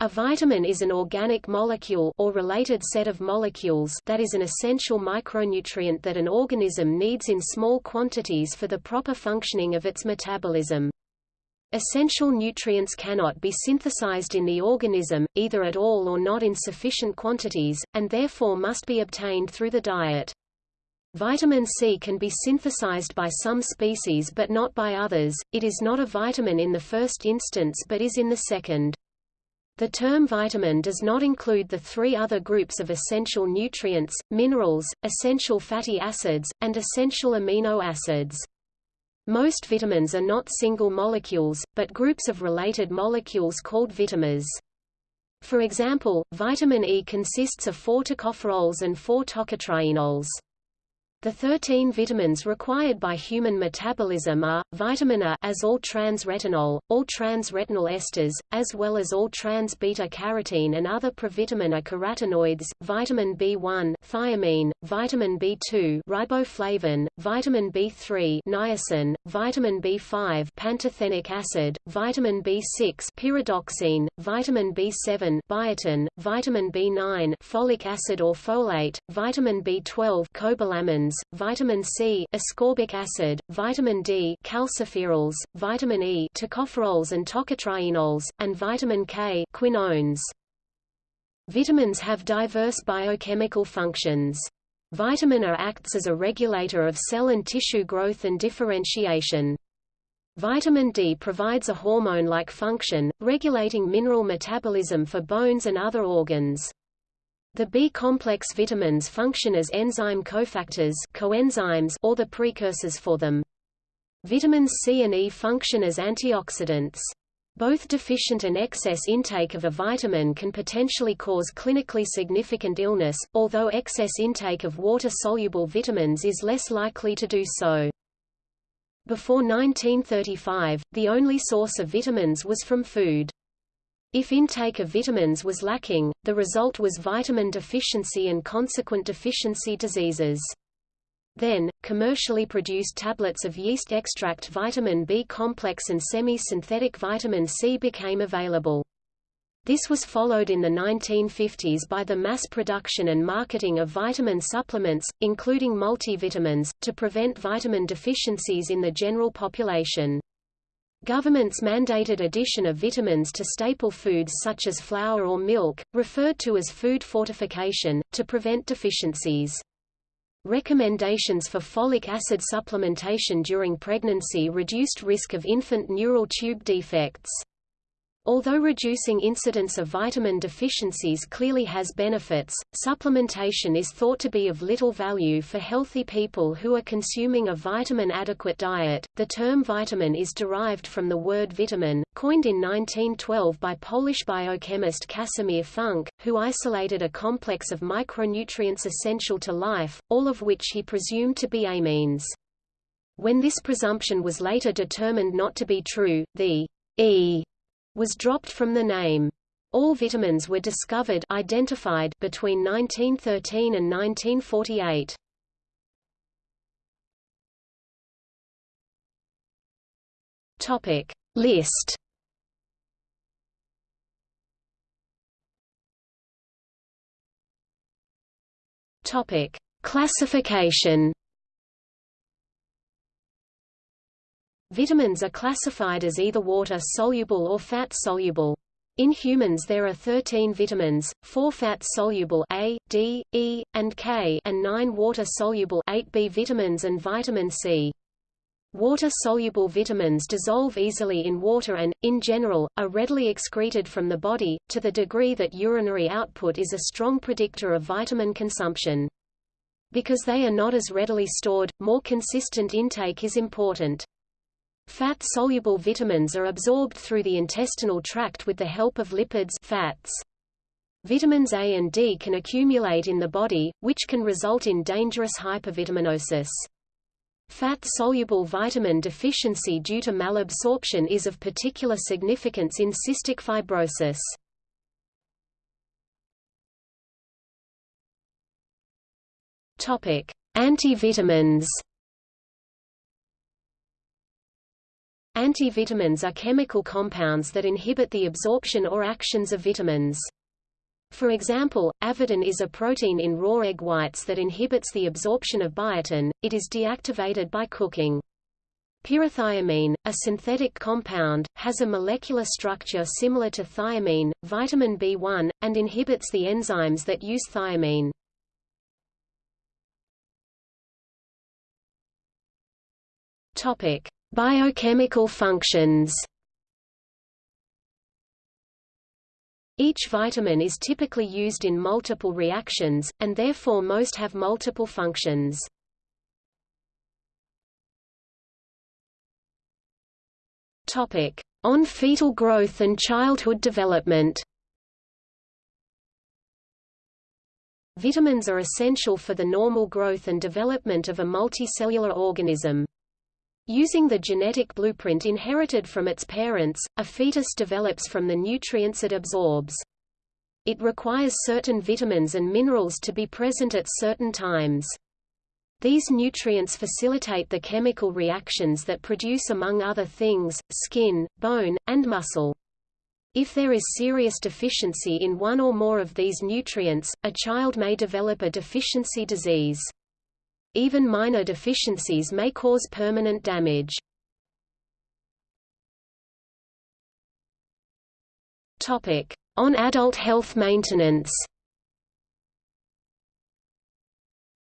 A vitamin is an organic molecule or related set of molecules that is an essential micronutrient that an organism needs in small quantities for the proper functioning of its metabolism. Essential nutrients cannot be synthesized in the organism, either at all or not in sufficient quantities, and therefore must be obtained through the diet. Vitamin C can be synthesized by some species but not by others, it is not a vitamin in the first instance but is in the second. The term vitamin does not include the three other groups of essential nutrients, minerals, essential fatty acids, and essential amino acids. Most vitamins are not single molecules, but groups of related molecules called vitamins. For example, vitamin E consists of four tocopherols and four tocotrienols. The 13 vitamins required by human metabolism are, vitamin A as all trans-retinol, all trans-retinol esters, as well as all trans-beta-carotene and other provitamin A carotenoids, vitamin B1 thiamine, vitamin B2 riboflavin, vitamin B3 niacin, vitamin B5 pantothenic acid, vitamin B6 pyridoxine, vitamin B7 biotin, vitamin B9 folic acid or folate, vitamin B12 cobalamin vitamins, vitamin C ascorbic acid, vitamin D calciferols, vitamin E tocopherols and tocotrienols, and vitamin K quinones. Vitamins have diverse biochemical functions. Vitamin A acts as a regulator of cell and tissue growth and differentiation. Vitamin D provides a hormone-like function, regulating mineral metabolism for bones and other organs. The B-complex vitamins function as enzyme cofactors coenzymes or the precursors for them. Vitamins C and E function as antioxidants. Both deficient and excess intake of a vitamin can potentially cause clinically significant illness, although excess intake of water-soluble vitamins is less likely to do so. Before 1935, the only source of vitamins was from food. If intake of vitamins was lacking, the result was vitamin deficiency and consequent deficiency diseases. Then, commercially produced tablets of yeast extract vitamin B complex and semi-synthetic vitamin C became available. This was followed in the 1950s by the mass production and marketing of vitamin supplements, including multivitamins, to prevent vitamin deficiencies in the general population. Governments mandated addition of vitamins to staple foods such as flour or milk, referred to as food fortification, to prevent deficiencies. Recommendations for folic acid supplementation during pregnancy reduced risk of infant neural tube defects. Although reducing incidence of vitamin deficiencies clearly has benefits, supplementation is thought to be of little value for healthy people who are consuming a vitamin-adequate diet. The term vitamin is derived from the word vitamin, coined in 1912 by Polish biochemist Casimir Funk, who isolated a complex of micronutrients essential to life, all of which he presumed to be amines. When this presumption was later determined not to be true, the E was dropped from the name. All vitamins were discovered identified between 1913 and 1948. Topic List Topic Classification Vitamins are classified as either water-soluble or fat-soluble. In humans there are 13 vitamins, 4 fat-soluble A, D, E, and K and 9 water-soluble 8B vitamins and vitamin C. Water-soluble vitamins dissolve easily in water and, in general, are readily excreted from the body, to the degree that urinary output is a strong predictor of vitamin consumption. Because they are not as readily stored, more consistent intake is important. Fat-soluble vitamins are absorbed through the intestinal tract with the help of lipids fats. Vitamins A and D can accumulate in the body, which can result in dangerous hypervitaminosis. Fat-soluble vitamin deficiency due to malabsorption is of particular significance in cystic fibrosis. Antivitamins Antivitamins are chemical compounds that inhibit the absorption or actions of vitamins. For example, avidin is a protein in raw egg whites that inhibits the absorption of biotin, it is deactivated by cooking. Pyrithiamine, a synthetic compound, has a molecular structure similar to thiamine, vitamin B1, and inhibits the enzymes that use thiamine. Topic: Biochemical functions. Each vitamin is typically used in multiple reactions, and therefore most have multiple functions. On fetal growth and childhood development. Vitamins are essential for the normal growth and development of a multicellular organism. Using the genetic blueprint inherited from its parents, a fetus develops from the nutrients it absorbs. It requires certain vitamins and minerals to be present at certain times. These nutrients facilitate the chemical reactions that produce among other things, skin, bone, and muscle. If there is serious deficiency in one or more of these nutrients, a child may develop a deficiency disease. Even minor deficiencies may cause permanent damage. On adult health maintenance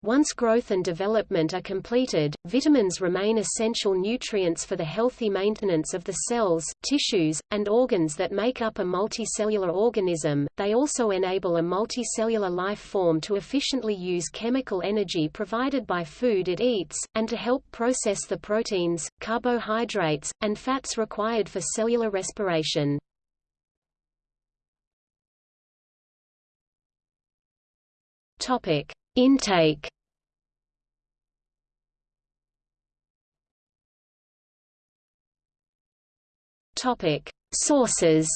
Once growth and development are completed, vitamins remain essential nutrients for the healthy maintenance of the cells, tissues, and organs that make up a multicellular organism. They also enable a multicellular life form to efficiently use chemical energy provided by food it eats, and to help process the proteins, carbohydrates, and fats required for cellular respiration. Topic: Intake Topic: Sources.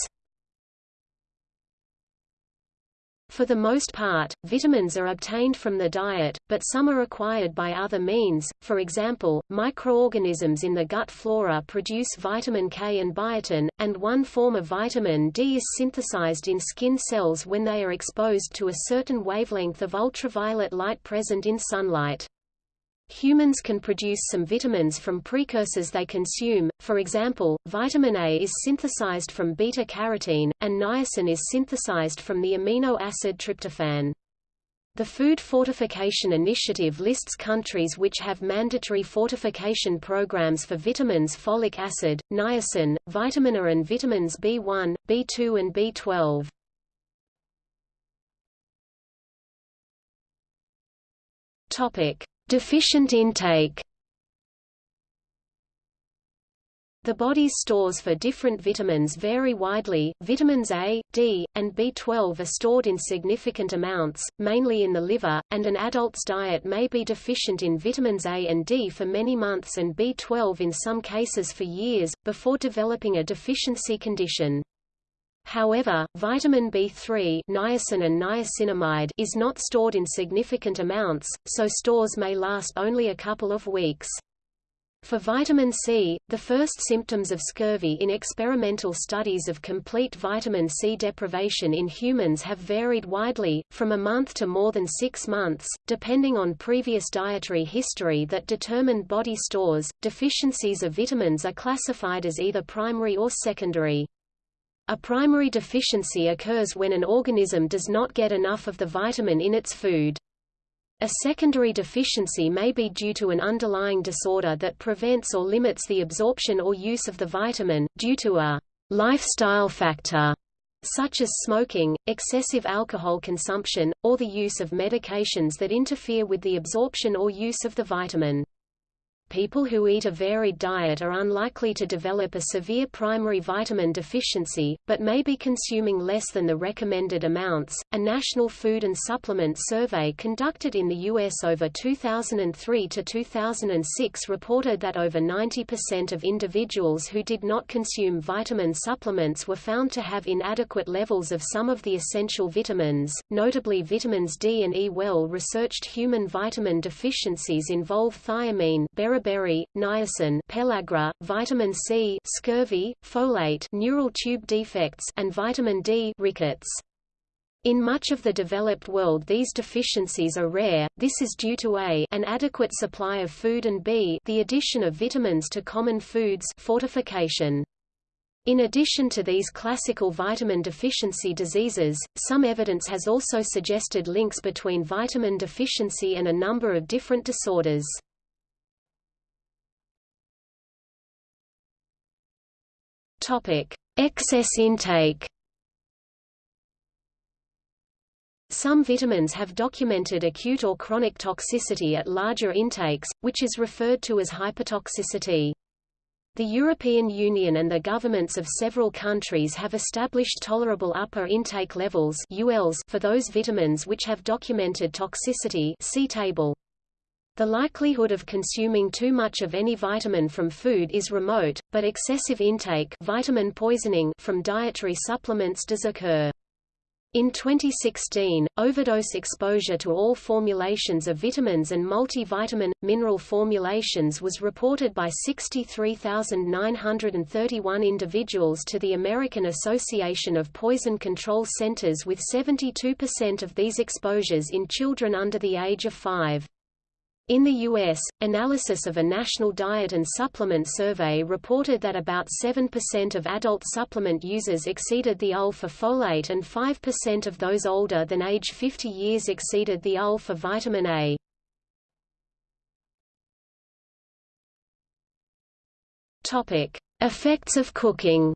For the most part, vitamins are obtained from the diet, but some are acquired by other means, for example, microorganisms in the gut flora produce vitamin K and biotin, and one form of vitamin D is synthesized in skin cells when they are exposed to a certain wavelength of ultraviolet light present in sunlight. Humans can produce some vitamins from precursors they consume, for example, vitamin A is synthesized from beta-carotene, and niacin is synthesized from the amino acid tryptophan. The Food Fortification Initiative lists countries which have mandatory fortification programs for vitamins folic acid, niacin, vitamin A and vitamins B1, B2 and B12. Topic: Deficient intake The body's stores for different vitamins vary widely. Vitamins A, D, and B12 are stored in significant amounts, mainly in the liver, and an adult's diet may be deficient in vitamins A and D for many months and B12 in some cases for years, before developing a deficiency condition. However, vitamin B3 niacin and niacinamide is not stored in significant amounts, so stores may last only a couple of weeks. For vitamin C, the first symptoms of scurvy in experimental studies of complete vitamin C deprivation in humans have varied widely, from a month to more than six months, depending on previous dietary history that determined body stores. Deficiencies of vitamins are classified as either primary or secondary. A primary deficiency occurs when an organism does not get enough of the vitamin in its food. A secondary deficiency may be due to an underlying disorder that prevents or limits the absorption or use of the vitamin, due to a lifestyle factor, such as smoking, excessive alcohol consumption, or the use of medications that interfere with the absorption or use of the vitamin people who eat a varied diet are unlikely to develop a severe primary vitamin deficiency, but may be consuming less than the recommended amounts. A National Food and Supplement Survey conducted in the U.S. over 2003 to 2006 reported that over 90% of individuals who did not consume vitamin supplements were found to have inadequate levels of some of the essential vitamins, notably vitamins D and E. Well researched human vitamin deficiencies involve thiamine, beriberi, niacin, pellagra, vitamin C, scurvy, folate, neural tube defects, and vitamin D, rickets. In much of the developed world these deficiencies are rare, this is due to a an adequate supply of food and b the addition of vitamins to common foods fortification. In addition to these classical vitamin deficiency diseases, some evidence has also suggested links between vitamin deficiency and a number of different disorders. Excess intake Some vitamins have documented acute or chronic toxicity at larger intakes, which is referred to as hypertoxicity. The European Union and the governments of several countries have established tolerable upper intake levels ULs for those vitamins which have documented toxicity see table. The likelihood of consuming too much of any vitamin from food is remote, but excessive intake vitamin poisoning from dietary supplements does occur. In 2016, overdose exposure to all formulations of vitamins and multivitamin, mineral formulations was reported by 63,931 individuals to the American Association of Poison Control Centers with 72% of these exposures in children under the age of 5. In the U.S., analysis of a national diet and supplement survey reported that about 7% of adult supplement users exceeded the UL for folate and 5% of those older than age 50 years exceeded the UL for vitamin A. Effects of cooking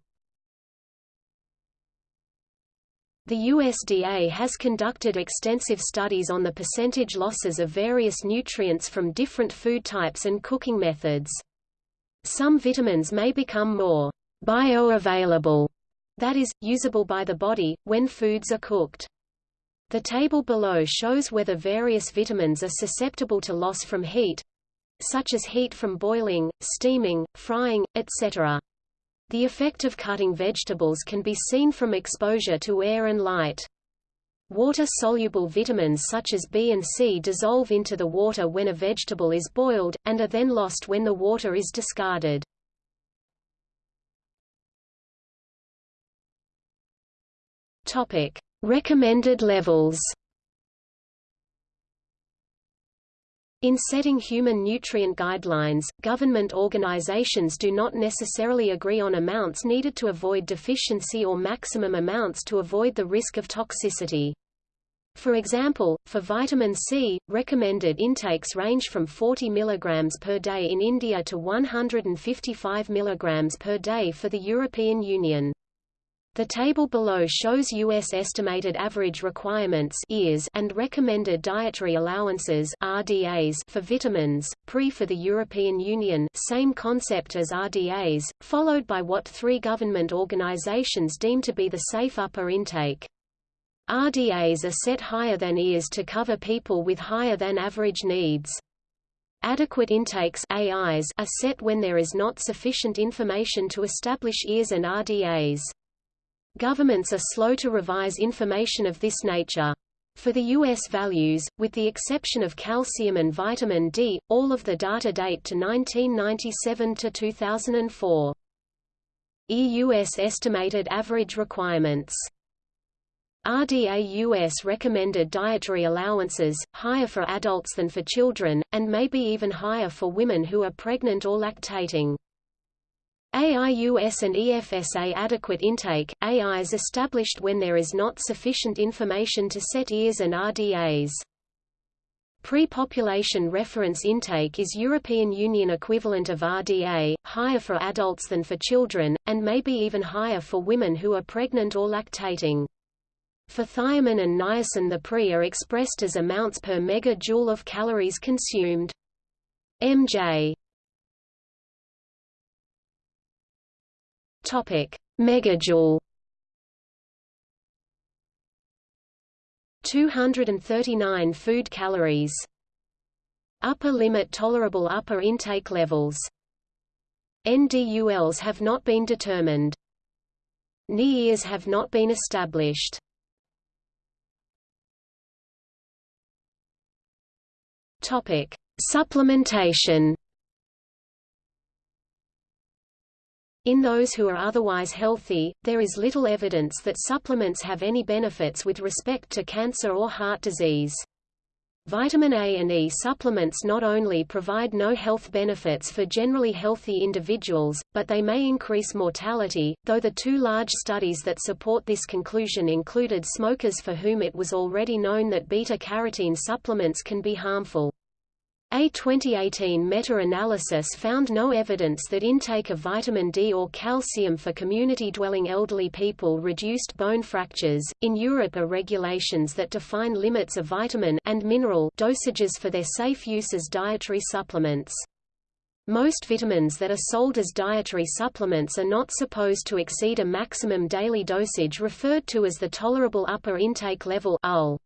The USDA has conducted extensive studies on the percentage losses of various nutrients from different food types and cooking methods. Some vitamins may become more bioavailable, that is, usable by the body, when foods are cooked. The table below shows whether various vitamins are susceptible to loss from heat, such as heat from boiling, steaming, frying, etc. The effect of cutting vegetables can be seen from exposure to air and light. Water-soluble vitamins such as B and C dissolve into the water when a vegetable is boiled, and are then lost when the water is discarded. Recommended levels In setting human nutrient guidelines, government organizations do not necessarily agree on amounts needed to avoid deficiency or maximum amounts to avoid the risk of toxicity. For example, for vitamin C, recommended intakes range from 40 mg per day in India to 155 mg per day for the European Union. The table below shows U.S. estimated average requirements and recommended dietary allowances RDAs for vitamins, PRE for the European Union same concept as RDAs, followed by what three government organizations deem to be the safe upper intake. RDAs are set higher than EAs to cover people with higher than average needs. Adequate intakes AIs are set when there is not sufficient information to establish EAs and RDAs. Governments are slow to revise information of this nature. For the U.S. values, with the exception of calcium and vitamin D, all of the data date to 1997 to 2004. EUS estimated average requirements RDA US recommended dietary allowances, higher for adults than for children, and may be even higher for women who are pregnant or lactating. AIUS and EFSA adequate intake, AI is established when there is not sufficient information to set EAs and RDAs. Pre-population reference intake is European Union equivalent of RDA, higher for adults than for children, and may be even higher for women who are pregnant or lactating. For thiamine and niacin the pre are expressed as amounts per megajoule of calories consumed. MJ Topic: Megajoule. 239 food calories. Upper limit tolerable upper intake levels. NDULs have not been determined. NIERs have not been established. Topic: Supplementation In those who are otherwise healthy, there is little evidence that supplements have any benefits with respect to cancer or heart disease. Vitamin A and E supplements not only provide no health benefits for generally healthy individuals, but they may increase mortality, though the two large studies that support this conclusion included smokers for whom it was already known that beta-carotene supplements can be harmful. A 2018 meta-analysis found no evidence that intake of vitamin D or calcium for community-dwelling elderly people reduced bone fractures. In Europe are regulations that define limits of vitamin and mineral dosages for their safe use as dietary supplements. Most vitamins that are sold as dietary supplements are not supposed to exceed a maximum daily dosage referred to as the tolerable upper intake level UL.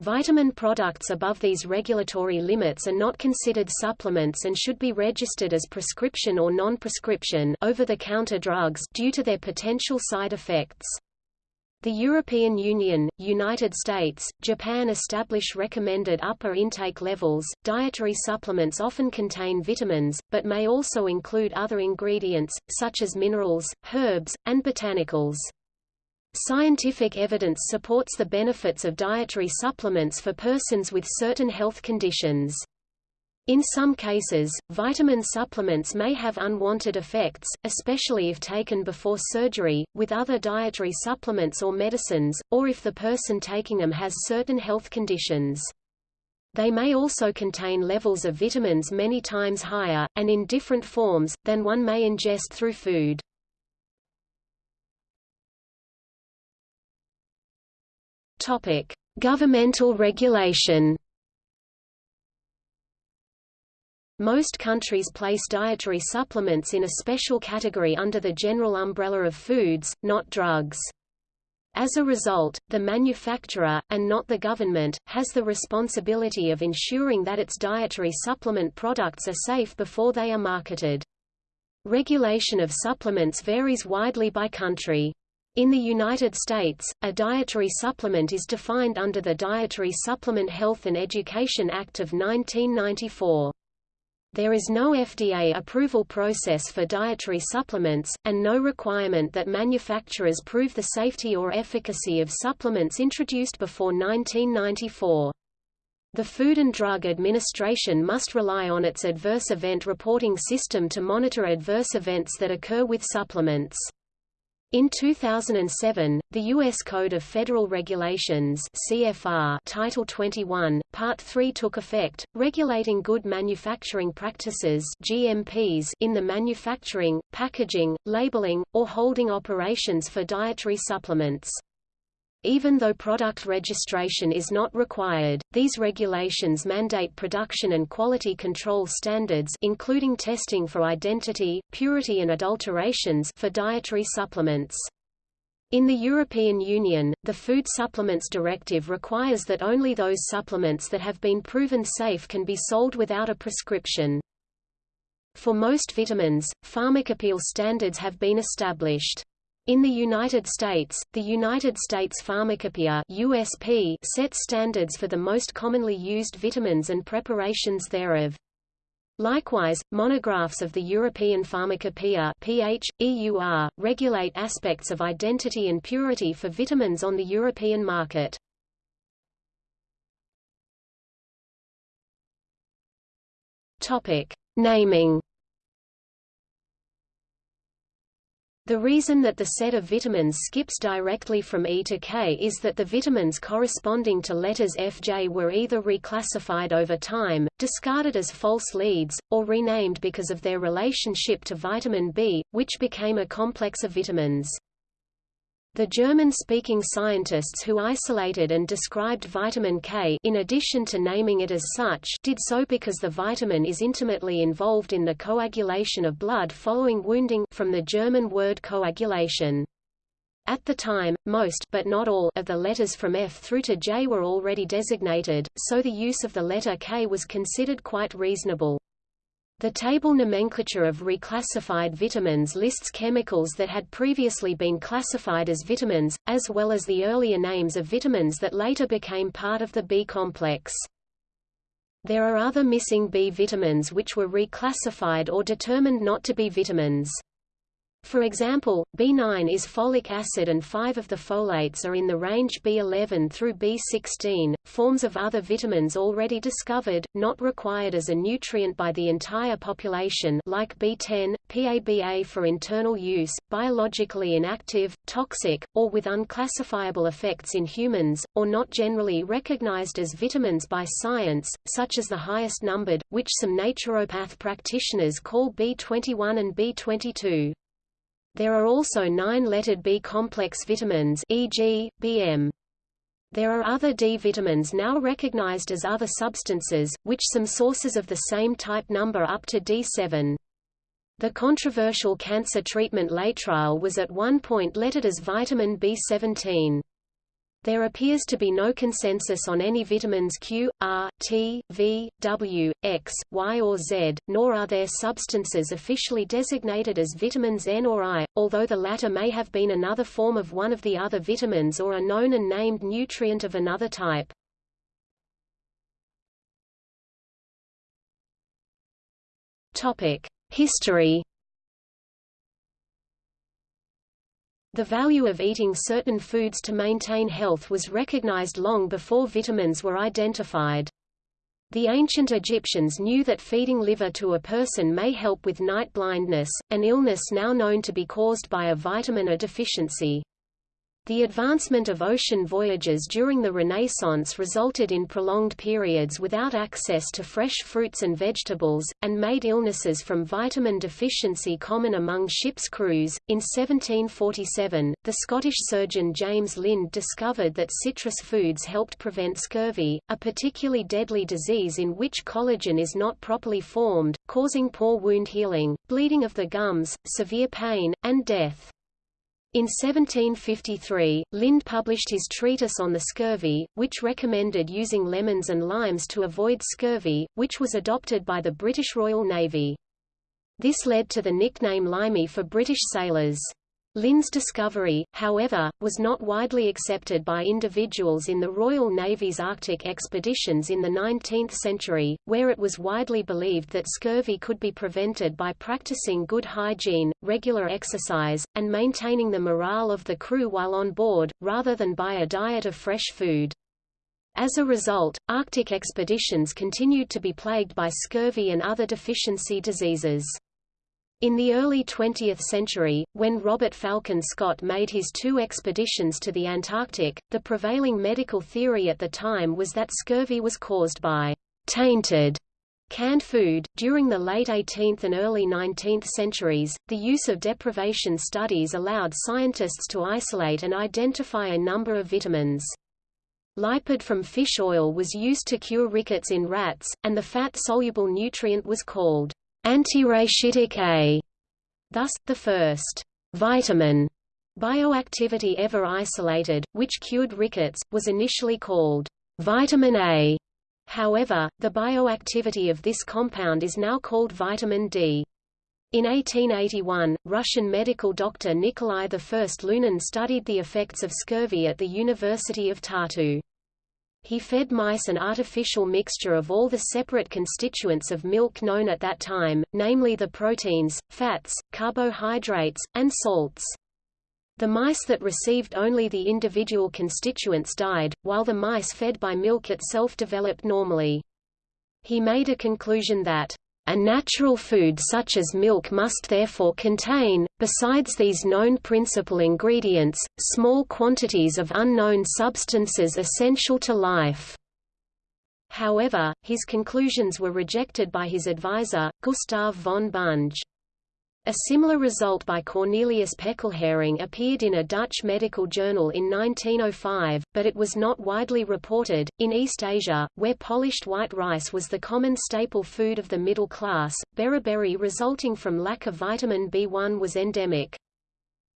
Vitamin products above these regulatory limits are not considered supplements and should be registered as prescription or non-prescription over-the-counter drugs due to their potential side effects. The European Union, United States, Japan establish recommended upper intake levels. Dietary supplements often contain vitamins, but may also include other ingredients, such as minerals, herbs, and botanicals. Scientific evidence supports the benefits of dietary supplements for persons with certain health conditions. In some cases, vitamin supplements may have unwanted effects, especially if taken before surgery, with other dietary supplements or medicines, or if the person taking them has certain health conditions. They may also contain levels of vitamins many times higher, and in different forms, than one may ingest through food. Topic: Governmental regulation. Most countries place dietary supplements in a special category under the general umbrella of foods, not drugs. As a result, the manufacturer, and not the government, has the responsibility of ensuring that its dietary supplement products are safe before they are marketed. Regulation of supplements varies widely by country. In the United States, a dietary supplement is defined under the Dietary Supplement Health and Education Act of 1994. There is no FDA approval process for dietary supplements, and no requirement that manufacturers prove the safety or efficacy of supplements introduced before 1994. The Food and Drug Administration must rely on its adverse event reporting system to monitor adverse events that occur with supplements. In 2007, the U.S. Code of Federal Regulations CFR Title 21, Part 3 took effect, regulating good manufacturing practices GMPs in the manufacturing, packaging, labeling, or holding operations for dietary supplements. Even though product registration is not required, these regulations mandate production and quality control standards including testing for identity, purity and adulterations for dietary supplements. In the European Union, the Food Supplements Directive requires that only those supplements that have been proven safe can be sold without a prescription. For most vitamins, pharmacopoeia standards have been established. In the United States, the United States Pharmacopoeia USP sets standards for the most commonly used vitamins and preparations thereof. Likewise, monographs of the European Pharmacopoeia PH, EUR, regulate aspects of identity and purity for vitamins on the European market. Topic. Naming The reason that the set of vitamins skips directly from E to K is that the vitamins corresponding to letters FJ were either reclassified over time, discarded as false leads, or renamed because of their relationship to vitamin B, which became a complex of vitamins. The German-speaking scientists who isolated and described vitamin K in addition to naming it as such did so because the vitamin is intimately involved in the coagulation of blood following wounding from the German word coagulation. At the time, most but not all of the letters from F through to J were already designated, so the use of the letter K was considered quite reasonable. The table nomenclature of reclassified vitamins lists chemicals that had previously been classified as vitamins, as well as the earlier names of vitamins that later became part of the B complex. There are other missing B vitamins which were reclassified or determined not to be vitamins. For example, B9 is folic acid and five of the folates are in the range B11 through B16, forms of other vitamins already discovered, not required as a nutrient by the entire population like B10, PABA for internal use, biologically inactive, toxic, or with unclassifiable effects in humans, or not generally recognized as vitamins by science, such as the highest numbered, which some naturopath practitioners call B21 and B22. There are also nine-lettered B-complex vitamins e.g., Bm. There are other D vitamins now recognized as other substances, which some sources of the same type number up to D7. The controversial cancer treatment laetrile was at one point lettered as vitamin B17. There appears to be no consensus on any vitamins Q, R, T, V, W, X, Y or Z, nor are there substances officially designated as vitamins N or I, although the latter may have been another form of one of the other vitamins or a known and named nutrient of another type. History The value of eating certain foods to maintain health was recognized long before vitamins were identified. The ancient Egyptians knew that feeding liver to a person may help with night blindness, an illness now known to be caused by a vitamin A deficiency. The advancement of ocean voyages during the Renaissance resulted in prolonged periods without access to fresh fruits and vegetables, and made illnesses from vitamin deficiency common among ships' crews. In 1747, the Scottish surgeon James Lind discovered that citrus foods helped prevent scurvy, a particularly deadly disease in which collagen is not properly formed, causing poor wound healing, bleeding of the gums, severe pain, and death. In 1753, Lind published his treatise on the scurvy, which recommended using lemons and limes to avoid scurvy, which was adopted by the British Royal Navy. This led to the nickname limey for British sailors. Lind's discovery, however, was not widely accepted by individuals in the Royal Navy's Arctic expeditions in the 19th century, where it was widely believed that scurvy could be prevented by practicing good hygiene, regular exercise, and maintaining the morale of the crew while on board, rather than by a diet of fresh food. As a result, Arctic expeditions continued to be plagued by scurvy and other deficiency diseases. In the early 20th century, when Robert Falcon Scott made his two expeditions to the Antarctic, the prevailing medical theory at the time was that scurvy was caused by tainted canned food. During the late 18th and early 19th centuries, the use of deprivation studies allowed scientists to isolate and identify a number of vitamins. Lipid from fish oil was used to cure rickets in rats, and the fat-soluble nutrient was called Antirachitic A. Thus, the first vitamin bioactivity ever isolated, which cured rickets, was initially called vitamin A. However, the bioactivity of this compound is now called vitamin D. In 1881, Russian medical doctor Nikolai I Lunin studied the effects of scurvy at the University of Tartu. He fed mice an artificial mixture of all the separate constituents of milk known at that time, namely the proteins, fats, carbohydrates, and salts. The mice that received only the individual constituents died, while the mice fed by milk itself developed normally. He made a conclusion that a natural food such as milk must therefore contain, besides these known principal ingredients, small quantities of unknown substances essential to life. However, his conclusions were rejected by his advisor, Gustav von Bunge. A similar result by Cornelius Pekelharing appeared in a Dutch medical journal in 1905, but it was not widely reported. In East Asia, where polished white rice was the common staple food of the middle class, beriberi resulting from lack of vitamin B1 was endemic.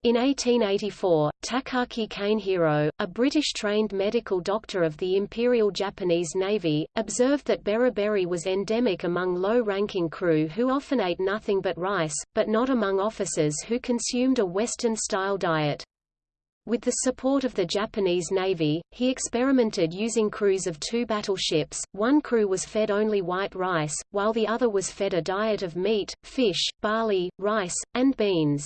In 1884, Takaki Kanehiro, a British-trained medical doctor of the Imperial Japanese Navy, observed that beriberi was endemic among low-ranking crew who often ate nothing but rice, but not among officers who consumed a Western-style diet. With the support of the Japanese Navy, he experimented using crews of two battleships. One crew was fed only white rice, while the other was fed a diet of meat, fish, barley, rice, and beans.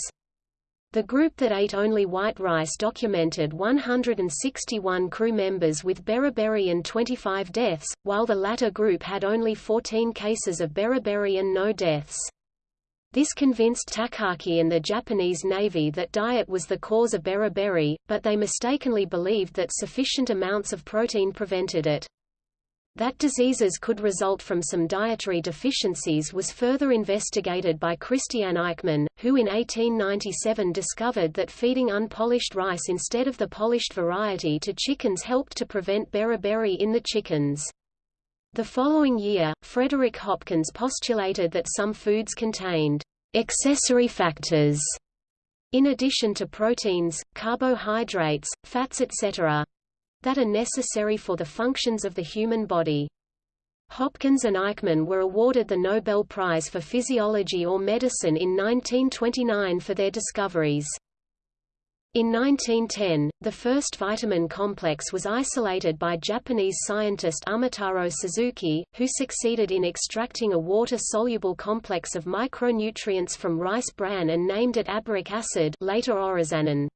The group that ate only white rice documented 161 crew members with beriberi and 25 deaths, while the latter group had only 14 cases of beriberi and no deaths. This convinced Takaki and the Japanese Navy that diet was the cause of beriberi, but they mistakenly believed that sufficient amounts of protein prevented it. That diseases could result from some dietary deficiencies was further investigated by Christian Eijkman, who in 1897 discovered that feeding unpolished rice instead of the polished variety to chickens helped to prevent beriberi in the chickens. The following year, Frederick Hopkins postulated that some foods contained accessory factors in addition to proteins, carbohydrates, fats etc that are necessary for the functions of the human body. Hopkins and Eijkman were awarded the Nobel Prize for Physiology or Medicine in 1929 for their discoveries. In 1910, the first vitamin complex was isolated by Japanese scientist Umetaro Suzuki, who succeeded in extracting a water-soluble complex of micronutrients from rice bran and named it aberic acid later orizanin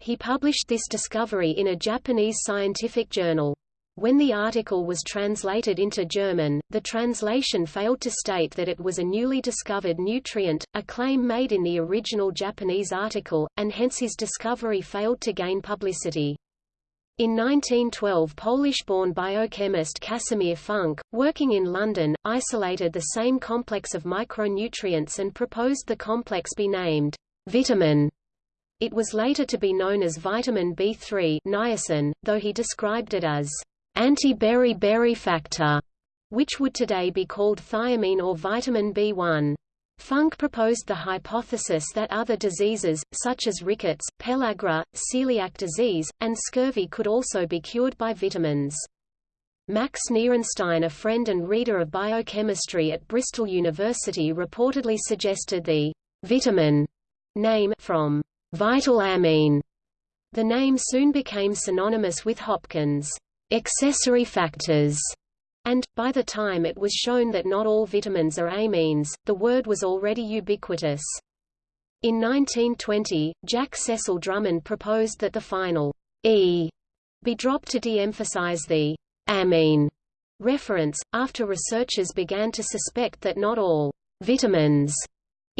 he published this discovery in a Japanese scientific journal. When the article was translated into German, the translation failed to state that it was a newly discovered nutrient, a claim made in the original Japanese article, and hence his discovery failed to gain publicity. In 1912 Polish-born biochemist Casimir Funk, working in London, isolated the same complex of micronutrients and proposed the complex be named vitamin it was later to be known as vitamin B3 niacin, though he described it as anti-beriberi factor, which would today be called thiamine or vitamin B1. Funk proposed the hypothesis that other diseases, such as rickets, pellagra, celiac disease, and scurvy could also be cured by vitamins. Max Nierenstein a friend and reader of biochemistry at Bristol University reportedly suggested the vitamin name from vital amine. The name soon became synonymous with Hopkins' accessory factors, and, by the time it was shown that not all vitamins are amines, the word was already ubiquitous. In 1920, Jack Cecil Drummond proposed that the final E be dropped to de-emphasize the amine reference, after researchers began to suspect that not all vitamins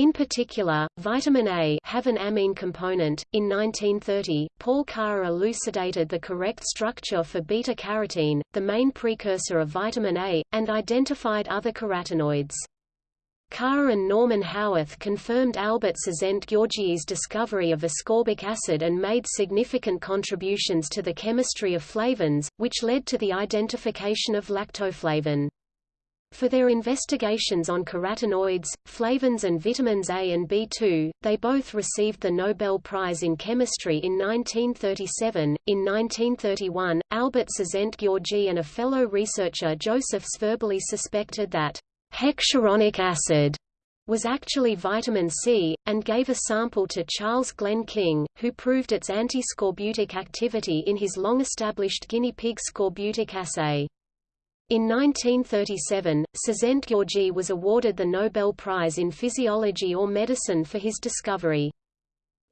in particular, vitamin A have an amine component. In 1930, Paul Karrer elucidated the correct structure for beta-carotene, the main precursor of vitamin A, and identified other carotenoids. Karrer and Norman Haworth confirmed Albert Szent-Györgyi's discovery of ascorbic acid and made significant contributions to the chemistry of flavins, which led to the identification of lactoflavin. For their investigations on carotenoids, flavins and vitamins A and B2, they both received the Nobel Prize in Chemistry in 1937. In 1931, Albert Szent-Györgyi and a fellow researcher Joseph Svirbely suspected that hexuronic acid was actually vitamin C, and gave a sample to Charles Glenn King, who proved its anti-scorbutic activity in his long-established guinea pig scorbutic assay. In 1937, Szent-Györgyi was awarded the Nobel Prize in Physiology or Medicine for his discovery.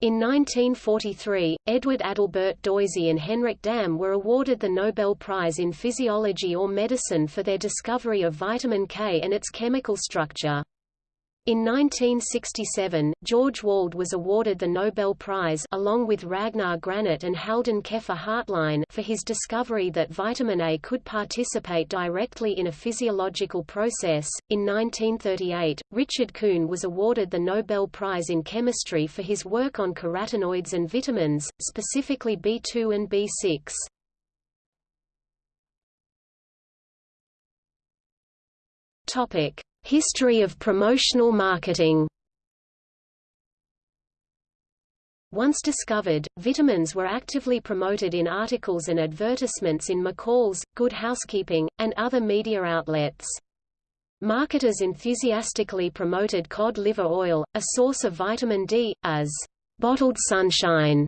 In 1943, Edward Adalbert Doisy and Henrik Dam were awarded the Nobel Prize in Physiology or Medicine for their discovery of vitamin K and its chemical structure. In 1967, George Wald was awarded the Nobel Prize along with Ragnar Granit and Haldan Keffer Hartline for his discovery that vitamin A could participate directly in a physiological process. In 1938, Richard Kuhn was awarded the Nobel Prize in Chemistry for his work on carotenoids and vitamins, specifically B2 and B6. Topic: History of promotional marketing Once discovered, vitamins were actively promoted in articles and advertisements in McCall's, Good Housekeeping, and other media outlets. Marketers enthusiastically promoted cod liver oil, a source of vitamin D, as bottled sunshine,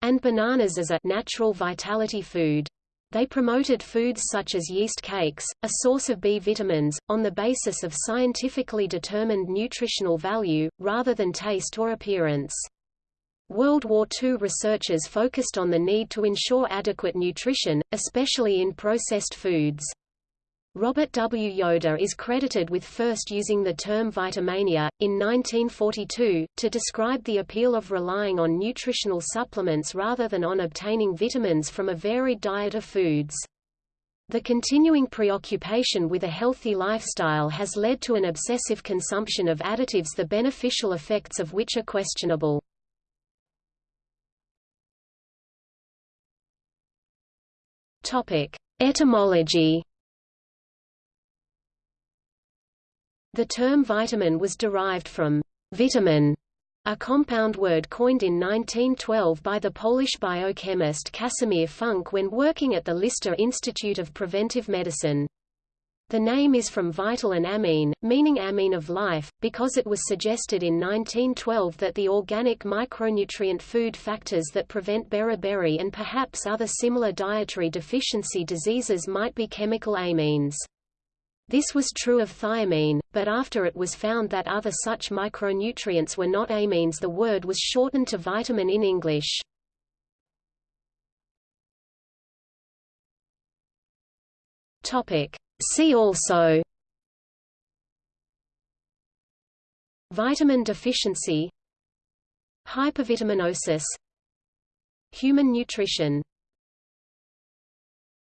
and bananas as a natural vitality food. They promoted foods such as yeast cakes, a source of B vitamins, on the basis of scientifically determined nutritional value, rather than taste or appearance. World War II researchers focused on the need to ensure adequate nutrition, especially in processed foods. Robert W. Yoder is credited with first using the term vitamania, in 1942, to describe the appeal of relying on nutritional supplements rather than on obtaining vitamins from a varied diet of foods. The continuing preoccupation with a healthy lifestyle has led to an obsessive consumption of additives the beneficial effects of which are questionable. Etymology The term vitamin was derived from vitamine, a compound word coined in 1912 by the Polish biochemist Casimir Funk when working at the Lister Institute of Preventive Medicine. The name is from vital and amine, meaning amine of life, because it was suggested in 1912 that the organic micronutrient food factors that prevent beriberi and perhaps other similar dietary deficiency diseases might be chemical amines. This was true of thiamine, but after it was found that other such micronutrients were not amines the word was shortened to vitamin in English. See also Vitamin deficiency Hypervitaminosis Human nutrition